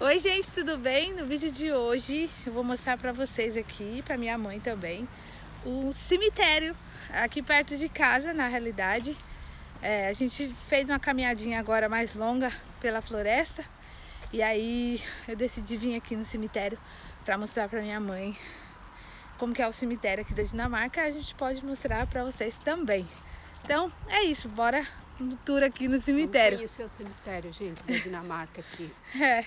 Oi gente, tudo bem? No vídeo de hoje eu vou mostrar para vocês aqui, para minha mãe também, o cemitério aqui perto de casa, na realidade. É, a gente fez uma caminhadinha agora mais longa pela floresta e aí eu decidi vir aqui no cemitério para mostrar para minha mãe como que é o cemitério aqui da Dinamarca. A gente pode mostrar para vocês também. Então é isso, bora no tour aqui no cemitério. Conhecer o cemitério, gente, da Dinamarca aqui. É.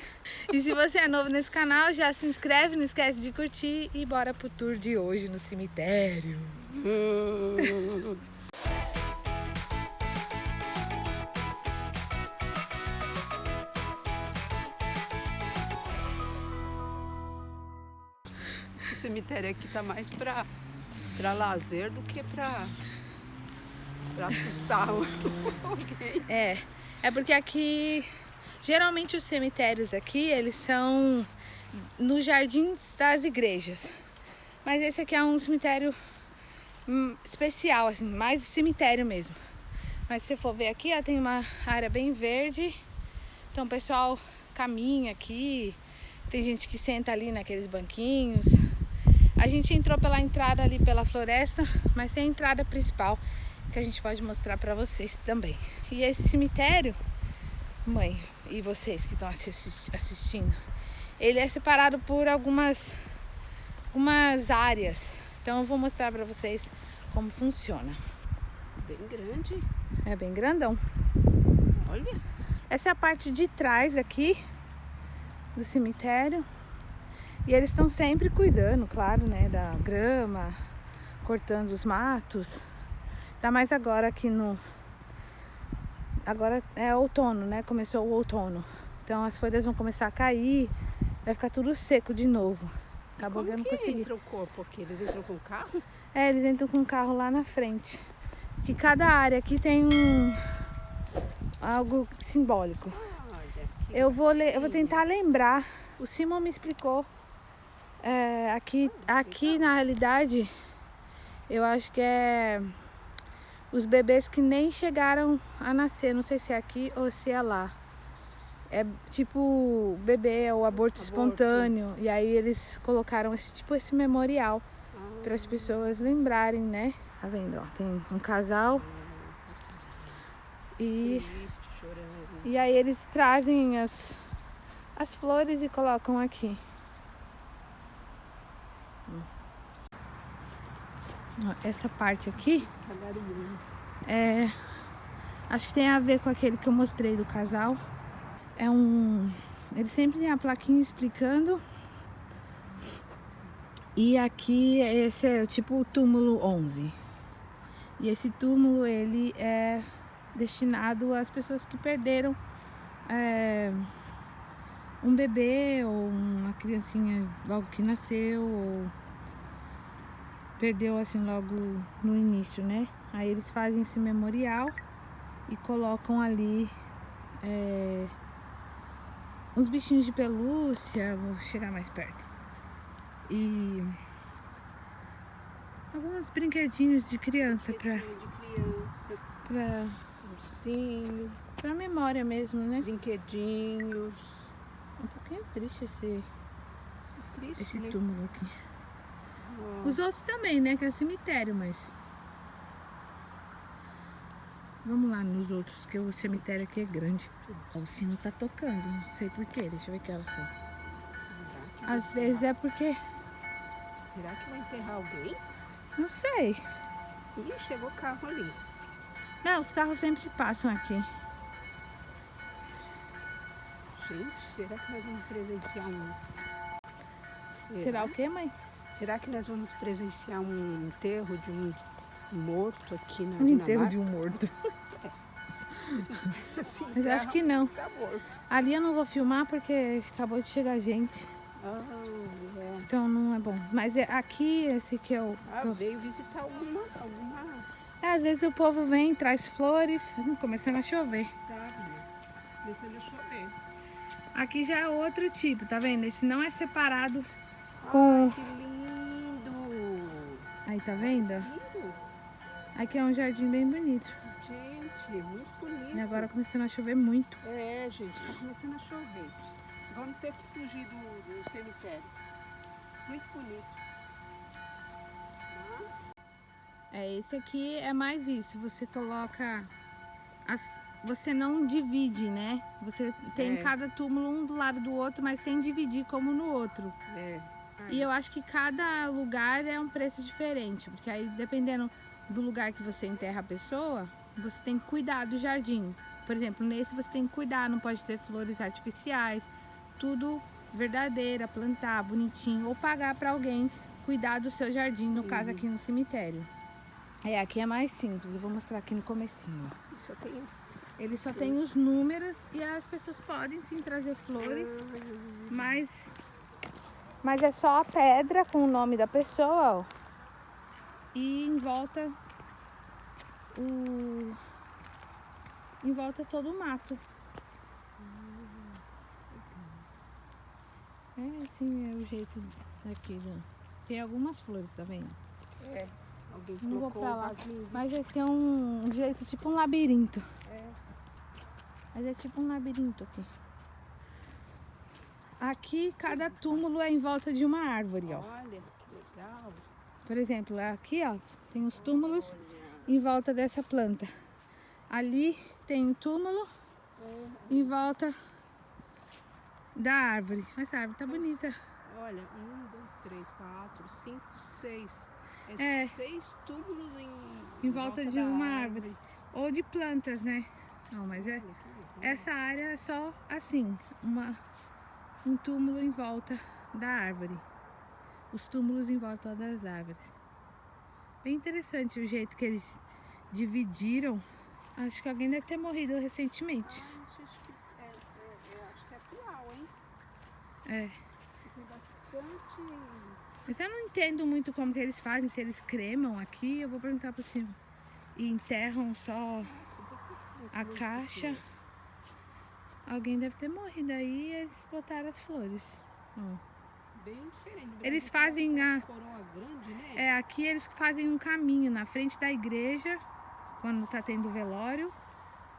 E se você é novo nesse canal, já se inscreve, não esquece de curtir e bora pro tour de hoje no cemitério. Esse cemitério aqui tá mais pra, pra lazer do que pra, pra assustar alguém. É, é porque aqui, geralmente os cemitérios aqui, eles são nos jardins das igrejas. Mas esse aqui é um cemitério hum, especial, assim, mais cemitério mesmo. Mas se você for ver aqui, ó, tem uma área bem verde. Então o pessoal caminha aqui. Tem gente que senta ali naqueles banquinhos. A gente entrou pela entrada ali pela floresta, mas tem a entrada principal que a gente pode mostrar para vocês também. E esse cemitério, mãe e vocês que estão assistindo, ele é separado por algumas, algumas áreas. Então eu vou mostrar para vocês como funciona. Bem grande. É bem grandão. Olha. Essa é a parte de trás aqui do cemitério. E eles estão sempre cuidando, claro, né, da grama, cortando os matos. Tá mais agora aqui no... Agora é outono, né? Começou o outono. Então as folhas vão começar a cair, vai ficar tudo seco de novo. Acabou que eu não consegui. entra o corpo aqui? Eles entram com o carro? É, eles entram com o carro lá na frente. Que cada área aqui tem um... algo simbólico. Eu vou, eu vou tentar lembrar. O Simon me explicou. É, aqui, aqui na realidade, eu acho que é os bebês que nem chegaram a nascer. Não sei se é aqui ou se é lá. É tipo bebê ou aborto, aborto. espontâneo. E aí eles colocaram esse tipo esse memorial ah. para as pessoas lembrarem, né? Tá vendo? Ó, tem um casal. E, e aí eles trazem as, as flores e colocam aqui. Essa parte aqui é, acho que tem a ver com aquele que eu mostrei do casal. É um, ele sempre tem a plaquinha explicando. E aqui esse é tipo o túmulo 11. E esse túmulo ele é destinado às pessoas que perderam é, um bebê ou uma criancinha logo que nasceu ou perdeu assim logo no início, né? Aí eles fazem esse memorial e colocam ali é, uns bichinhos de pelúcia, vou chegar mais perto. E alguns brinquedinhos de criança para para ursinho, para memória mesmo, né? Brinquedinhos. Um pouquinho triste esse triste, esse né? túmulo aqui. Os outros também, né? Que é cemitério, mas... Vamos lá nos outros, que o cemitério aqui é grande. O sino tá tocando, não sei porquê. Deixa eu ver que elas são. Às vezes é porque... Será que vai enterrar alguém? Não sei. Ih, chegou o carro ali. Não, os carros sempre passam aqui. Gente, será que nós vamos presenciar um... Será, será o quê, mãe? Será que nós vamos presenciar um enterro de um morto aqui na Um enterro de um morto. É. assim, Mas acho que não. Tá. Ali eu não vou filmar porque acabou de chegar gente. Oh, é. Então não é bom. Mas é aqui, esse que é o... Ah, veio visitar alguma, alguma... É, às vezes o povo vem, traz flores, hum, começando a chover. Tá, começando a chover. Aqui já é outro tipo, tá vendo? Esse não é separado com... Aí, tá vendo? Aqui é um jardim bem bonito. Gente, muito bonito. E agora começando a chover muito. É, gente, tá começando a chover. Vamos ter que fugir do, do cemitério. Muito bonito. É, esse aqui é mais isso. Você coloca. As, você não divide, né? Você tem É. cada túmulo um do lado do outro, mas sem dividir como no outro. É. E eu acho que cada lugar é um preço diferente, porque aí dependendo do lugar que você enterra a pessoa, você tem que cuidar do jardim. Por exemplo, nesse você tem que cuidar, não pode ter flores artificiais, tudo verdadeira, plantar bonitinho ou pagar para alguém cuidar do seu jardim, no caso aqui no cemitério. É, aqui é mais simples, eu vou mostrar aqui no comecinho. Só tem esse. Ele só tem os números e as pessoas podem sim trazer flores. Mas, mas é só a pedra com o nome da pessoa, ó. E em volta o em volta todo o mato. É assim é o jeito daqui, né? Tem algumas flores, tá vendo? É. Alguém Não vou pra lá. Mas é tem um jeito tipo um labirinto. É. Mas é tipo um labirinto aqui. Aqui cada túmulo é em volta de uma árvore, ó. Olha, que legal. Por exemplo, aqui, ó, tem os túmulos em volta dessa planta. Ali tem um túmulo É. em volta da árvore. Essa árvore tá bonita. Olha, um, dois, três, quatro, cinco, seis. É, É. seis túmulos em, Em volta de da uma árvore. Ou de plantas, né? Não, mas é. Olha. Essa área é só assim, uma, um túmulo em volta da árvore. Os túmulos em volta das árvores. Bem interessante o jeito que eles dividiram. Acho que alguém deve ter morrido recentemente. Ah, acho que é, é, é, acho que é atual, hein? É. Tem bastante. Mas eu não entendo muito como que eles fazem, se eles cremam aqui, eu vou perguntar por cima. E enterram só a caixa. Alguém deve ter morrido aí e eles botaram as flores. Ó. Bem diferente. No Eles Brasil, fazem a- coroa grande, né? É, aqui eles fazem um caminho na frente da igreja, quando tá tendo velório.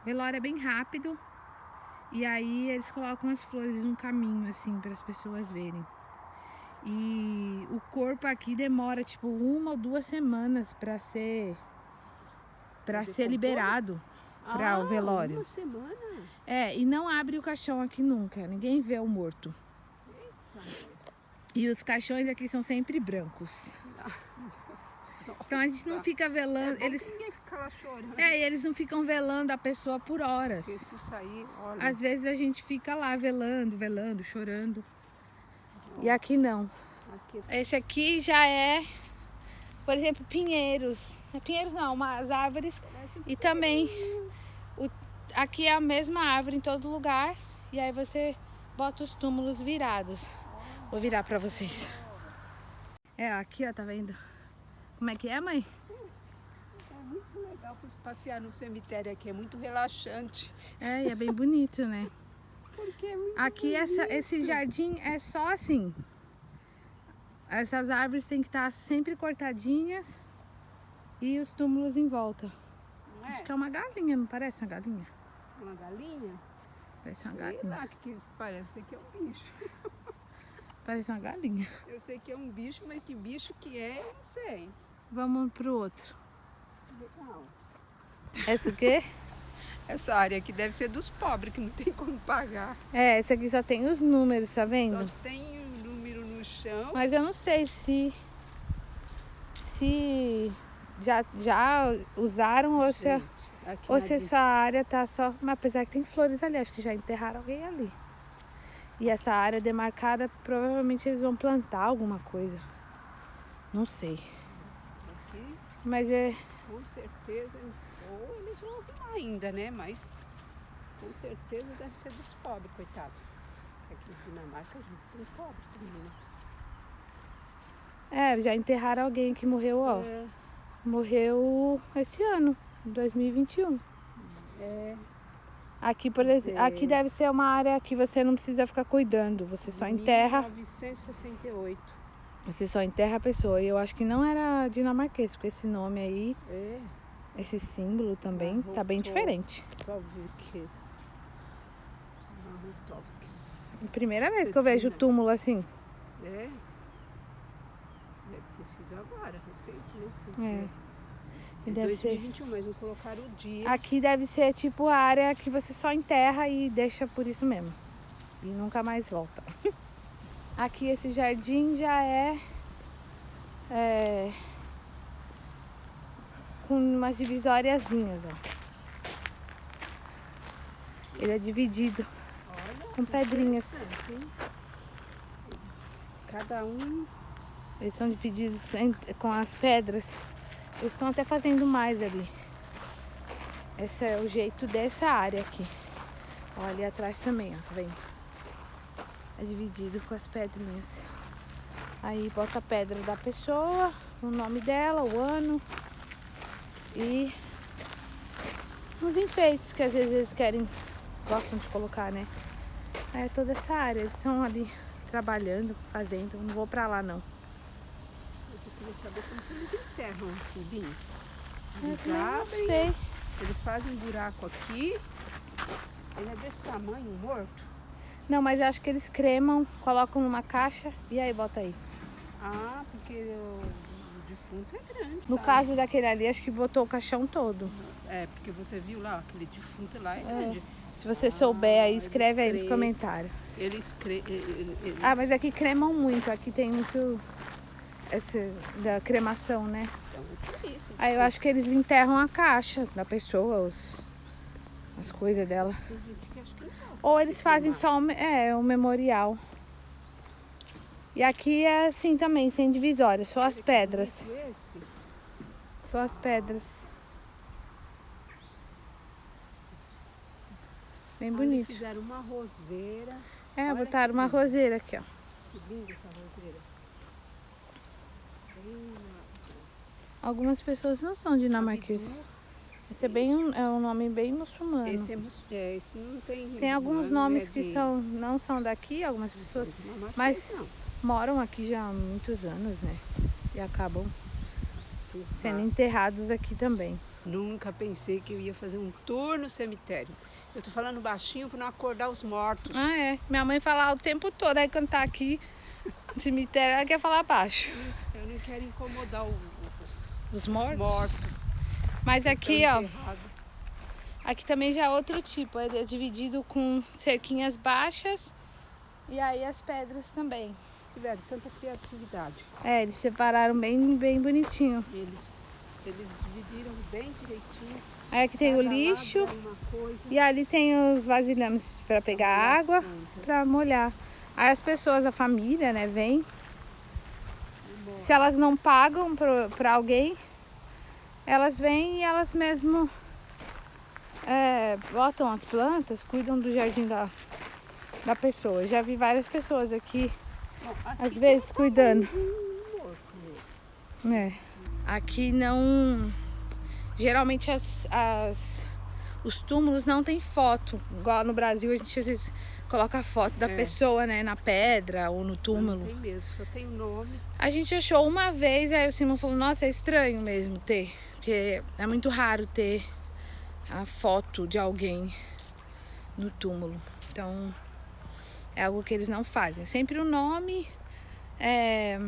Velório é bem rápido. E aí eles colocam as flores num caminho, assim, para as pessoas verem. E o corpo aqui demora, tipo, uma ou duas semanas para ser. para Pra ser decompor? Liberado. pra o Ah, velório. Uma semana? É, e não abre o caixão aqui nunca. Ninguém vê o morto. E os caixões aqui são sempre brancos. Então a gente não fica É velando. bom Eles, ninguém fica lá chorando. é, e eles não ficam velando a pessoa por horas. Porque se sair, olha. Às vezes a gente fica lá velando, velando, chorando. E aqui não. Aqui, Esse aqui já é, por exemplo, pinheiros. É pinheiros não, umas árvores. um E também o- aqui é a mesma árvore em todo lugar. E aí você bota os túmulos virados. Vou virar pra vocês. É, aqui ó, tá vendo? Como é que é, mãe? É muito legal pra passear no cemitério aqui, é muito relaxante. É, e é bem bonito, né? Porque é muito Aqui essa, esse jardim é só assim. Essas árvores têm que estar sempre cortadinhas e os túmulos em volta. Não é? Acho que é uma galinha, não parece uma galinha? Uma galinha? Parece uma Sei galinha. lá o que, que isso parece. Sei que é um bicho. Parece uma galinha. Eu sei que é um bicho, mas que bicho que é, eu não sei. Vamos pro outro. Legal. Esse o quê? Essa área aqui deve ser dos pobres, que não tem como pagar. É, esse aqui só tem os números, tá vendo? Só tem um número no chão. Mas eu não sei se se já, já usaram ou se, ou se essa área tá só. Mas apesar que tem flores ali, acho que já enterraram alguém ali. E essa área demarcada, provavelmente eles vão plantar alguma coisa. Não sei. aqui, Mas é. com certeza, ou eles vão arrumar ainda, né? Mas com certeza deve ser dos pobres, coitados. Aqui em Dinamarca a gente tem pobres também, né? É, já enterraram alguém que morreu, ó. É, Morreu esse ano, 2021. é, Aqui, por exemplo, aqui deve ser uma área que você não precisa ficar cuidando. Você só enterra, 1968. você só enterra a pessoa. E eu acho que não era dinamarquês, porque esse nome aí, É, esse símbolo também, tá bem diferente. Tovkes. Tovkes. Primeira vez que eu vejo túmulo assim. É. Deve ter sido agora, recente, né? É. É Deve 2021, mas não colocaram o dia. Aqui deve ser tipo a área que você só enterra e deixa por isso mesmo. E nunca mais volta. Aqui esse jardim já é, é com umas divisóriazinhas, ó. Ele é dividido Olha, com pedrinhas. Cada um Eles são divididos em- com as pedras. Eles estão até fazendo mais ali. Esse é o jeito dessa área aqui. Ó, ali atrás também, ó, tá vendo? É dividido com as pedrinhas. Aí bota a pedra da pessoa, o nome dela, o ano e os enfeites que às vezes eles querem, gostam de colocar, né? Aí é toda essa área. Eles estão ali trabalhando, fazendo. Não vou pra lá não. Eu queria saber como que eles enterram aqui. Eu Eles não abrem, sei. eles fazem um buraco aqui. Ele é desse tamanho, morto. Não, mas eu acho que eles cremam, colocam numa caixa e aí bota aí. Ah, porque o, o defunto é grande. No tá? caso daquele ali, acho que botou o caixão todo. É, porque você viu lá, aquele defunto lá é grande. Se você souber aí, eles escreve aí nos comentários. Eles, cre... eles Ah, mas aqui cremam muito. Aqui tem muito esse da cremação, né? Então, é isso. Aí eu acho que eles enterram a caixa da pessoa, os, as coisas dela. Gosta Ou eles fazem só o, me- é, memorial. E aqui é assim também, sem divisória, só as pedras. Só as pedras. Bem bonito. Fizeram uma roseira. É, botaram uma roseira aqui, ó. Que linda essa roseira. Algumas pessoas não são dinamarqueses. Esse é bem um, é um nome bem muçulmano. Esse, é, é, esse não tem. Tem alguns é nomes que de- são, não são daqui, algumas pessoas dinamarquês, mas- não. moram aqui já há muitos anos, né? E acabam sendo enterrados aqui também. Nunca pensei que eu ia fazer um tour no cemitério. Eu tô falando baixinho para não acordar os mortos. Ah, é. Minha mãe fala o tempo todo, aí quando tá aqui no cemitério, ela quer falar baixo. Não quero incomodar o- o- Os os mortos. mortos. Mas que aqui, ó, aqui também já é outro tipo. É dividido com cerquinhas baixas e aí as pedras também. Tiveram tanta criatividade. É, eles separaram bem, bem bonitinho. Eles, eles dividiram bem direitinho. Aí aqui tem o lixo é e ali tem os vasilhames para pegar água, para molhar. Aí as pessoas, a família, né, vem. Morre. Se elas não pagam para alguém, elas vêm e elas mesmo é, botam as plantas, cuidam do jardim da, da pessoa. Já vi várias pessoas aqui, Bom, aqui às vezes, cuidando. É. Aqui não. Geralmente as, as- os túmulos não tem foto. Igual no Brasil a gente às vezes coloca a foto da É. pessoa, né? Na pedra ou no Não túmulo. tem mesmo, só tem o nome. A gente achou uma vez, aí o Simão falou, nossa, é estranho mesmo ter. Porque é muito raro ter a foto de alguém no túmulo. Então é algo que eles não fazem. Sempre o nome, é,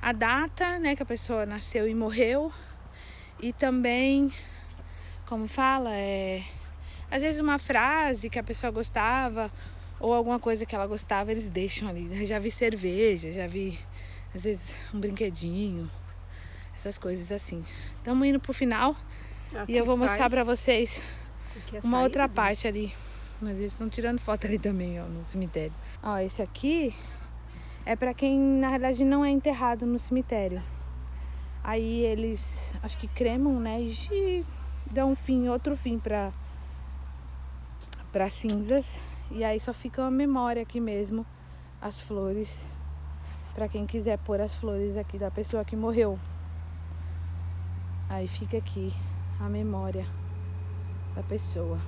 a data né, que a pessoa nasceu e morreu. E também, como fala, é, às vezes uma frase que a pessoa gostava ou alguma coisa que ela gostava, eles deixam ali. Já vi cerveja, já vi às vezes um brinquedinho, essas coisas assim. Estamos indo pro final Aqui e eu vou sai- mostrar pra vocês é uma saída, outra né? parte ali. Mas eles estão tirando foto ali também, ó, no cemitério. Ó, esse aqui é pra quem na realidade não é enterrado no cemitério. Aí eles acho que cremam, né? E dão um fim, outro fim pra, pra cinzas. E aí só fica uma memória aqui mesmo, as flores. Pra quem quiser pôr as flores aqui da pessoa que morreu. Aí fica aqui a memória da pessoa.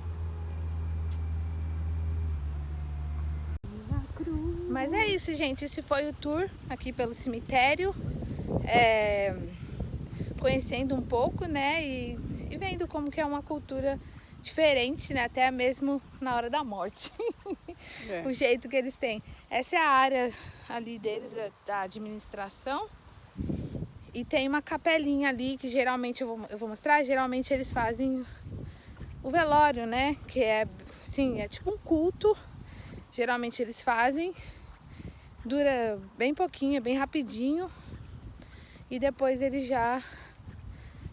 Mas é isso, gente. Esse foi o tour aqui pelo cemitério. É, Conhecendo um pouco, né? E, e vendo como que é uma cultura diferente, né? Até mesmo na hora da morte. É. o jeito que eles têm. Essa é a área ali deles, da administração. E tem uma capelinha ali que geralmente eu vou, eu vou mostrar. Geralmente eles fazem o velório, né? Que é, sim, é tipo um culto. Geralmente eles fazem. Dura bem pouquinho, bem rapidinho. E depois eles já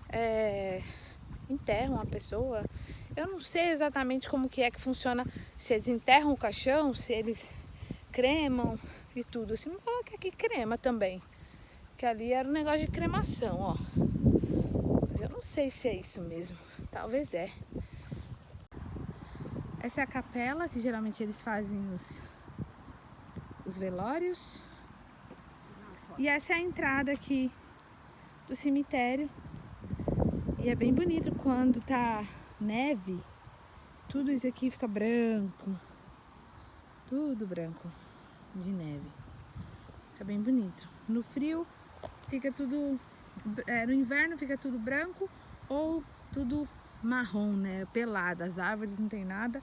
é, enterram a pessoa. Eu não sei exatamente como que é que funciona, se eles enterram o caixão, se eles cremam e tudo. Assim, não falou que aqui crema também. Que ali era um negócio de cremação, ó. Mas eu não sei se é isso mesmo. Talvez é. Essa é a capela que geralmente eles fazem os, os velórios. E essa é a entrada aqui do cemitério. E é bem bonito quando tá neve. Tudo isso aqui fica branco. Tudo branco de neve. Fica bem bonito. No frio fica tudo... É, no inverno fica tudo branco ou tudo marrom, né? Pelado. As árvores não tem nada.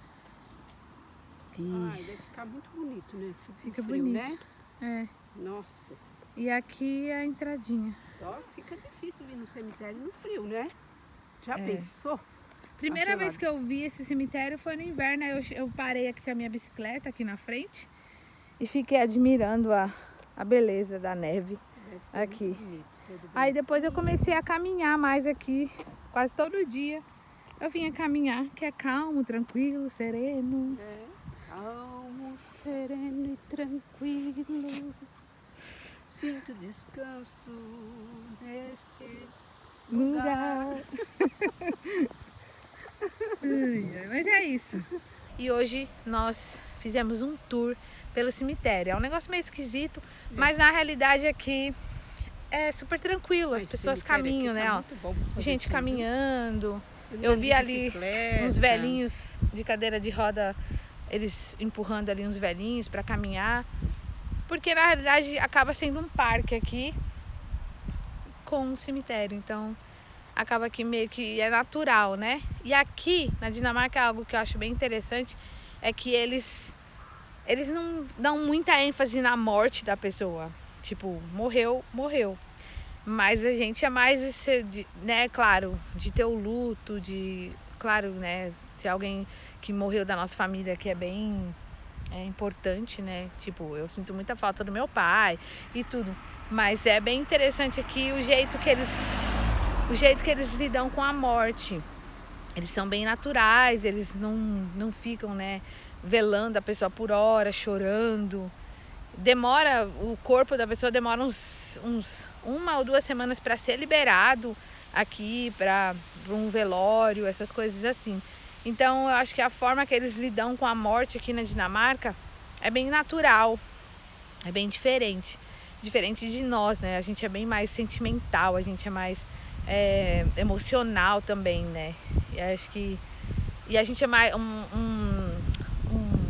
E... Ai, deve ficar muito bonito, né? Fica frio, bonito. né? É. Nossa. E aqui é a entradinha. Só fica difícil vir no cemitério no frio, né? Já é. pensou? Primeira vez que eu vi esse cemitério foi no inverno. Eu, eu parei aqui com a minha bicicleta aqui na frente e fiquei admirando a, a beleza da neve aqui. Bonito, Aí depois eu comecei a caminhar mais aqui, quase todo dia. Eu vinha caminhar, que é calmo, tranquilo, sereno. É, calmo, sereno e tranquilo. Sinto descanso neste lugar. Mas é isso. E hoje nós fizemos um tour pelo cemitério. É um negócio meio esquisito, é. mas na realidade aqui é super tranquilo. As pessoas caminham, tá né? Ó, gente tudo. caminhando. Eu vi ali uns velhinhos de cadeira de roda, eles empurrando ali uns velhinhos para caminhar. Porque na realidade acaba sendo um parque aqui com um cemitério. Então acaba que meio que é natural, né? E aqui na Dinamarca algo que eu acho bem interessante é que eles eles não dão muita ênfase na morte da pessoa. Tipo, morreu, morreu. Mas a gente é mais, né, claro, de ter o luto, de, claro, né, se alguém que morreu da nossa família que é bem é importante, né? Tipo, eu sinto muita falta do meu pai e tudo. Mas é bem interessante aqui o jeito que eles o jeito que eles lidam com a morte. Eles são bem naturais, eles não, não ficam, né, velando a pessoa por hora, chorando. Demora, o corpo da pessoa demora uns, uns uma ou duas semanas para ser liberado aqui, para um velório, essas coisas assim. Então eu acho que a forma que eles lidam com a morte aqui na Dinamarca é bem natural, é bem diferente. Diferente de nós, né? A gente é bem mais sentimental, a gente é mais é, emocional também, né? E acho que. E a gente é mais. Um, um, um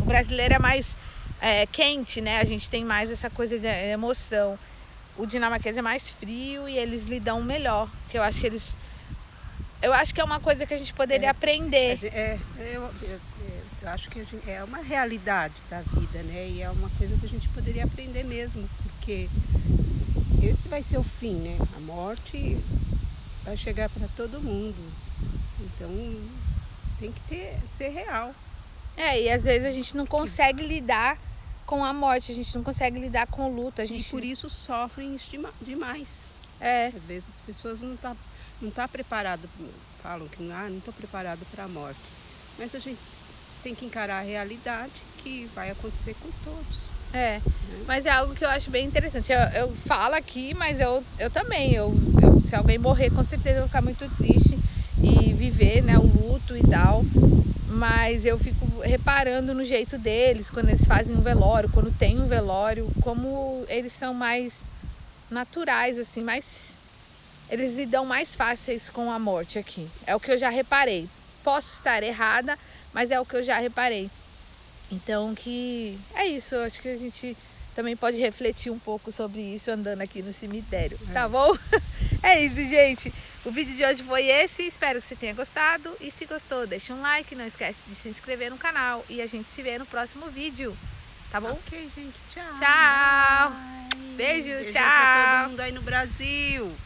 o brasileiro é mais é, quente, né? A gente tem mais essa coisa de emoção. O dinamarquês é mais frio e eles lidam melhor. Que eu acho que eles. Eu acho que é uma coisa que a gente poderia é, aprender. É, eu, eu, eu acho que gente, é uma realidade da vida, né? E é uma coisa que a gente poderia aprender mesmo, porque esse vai ser o fim, né? A morte vai chegar para todo mundo. Então tem que ter, ser real. É, e às vezes a gente não consegue lidar com a morte, a gente não consegue lidar com o luto. A gente... E por isso sofrem demais. É. Às vezes as pessoas não estão tá, não tá preparado, falam que ah, não estou preparado para a morte. Mas a gente tem que encarar a realidade que vai acontecer com todos. É, mas é algo que eu acho bem interessante. Eu, eu falo aqui, mas eu, eu também. Eu, eu, se alguém morrer, com certeza eu vou ficar muito triste e viver né, o luto e tal. Mas eu fico reparando no jeito deles, quando eles fazem um velório, quando tem um velório, como eles são mais naturais, assim, mais. Eles lidam mais fáceis com a morte aqui. É o que eu já reparei. Posso estar errada, mas é o que eu já reparei. Então que é isso, eu acho que a gente também pode refletir um pouco sobre isso andando aqui no cemitério, é. tá bom? É isso, gente. O vídeo de hoje foi esse. Espero que você tenha gostado. E se gostou, deixa um like. Não esquece de se inscrever no canal. E a gente se vê no próximo vídeo. Tá bom? Ok, gente. Tchau. Tchau. Bye. Beijo, Beijo tchau. pra todo mundo aí no Brasil.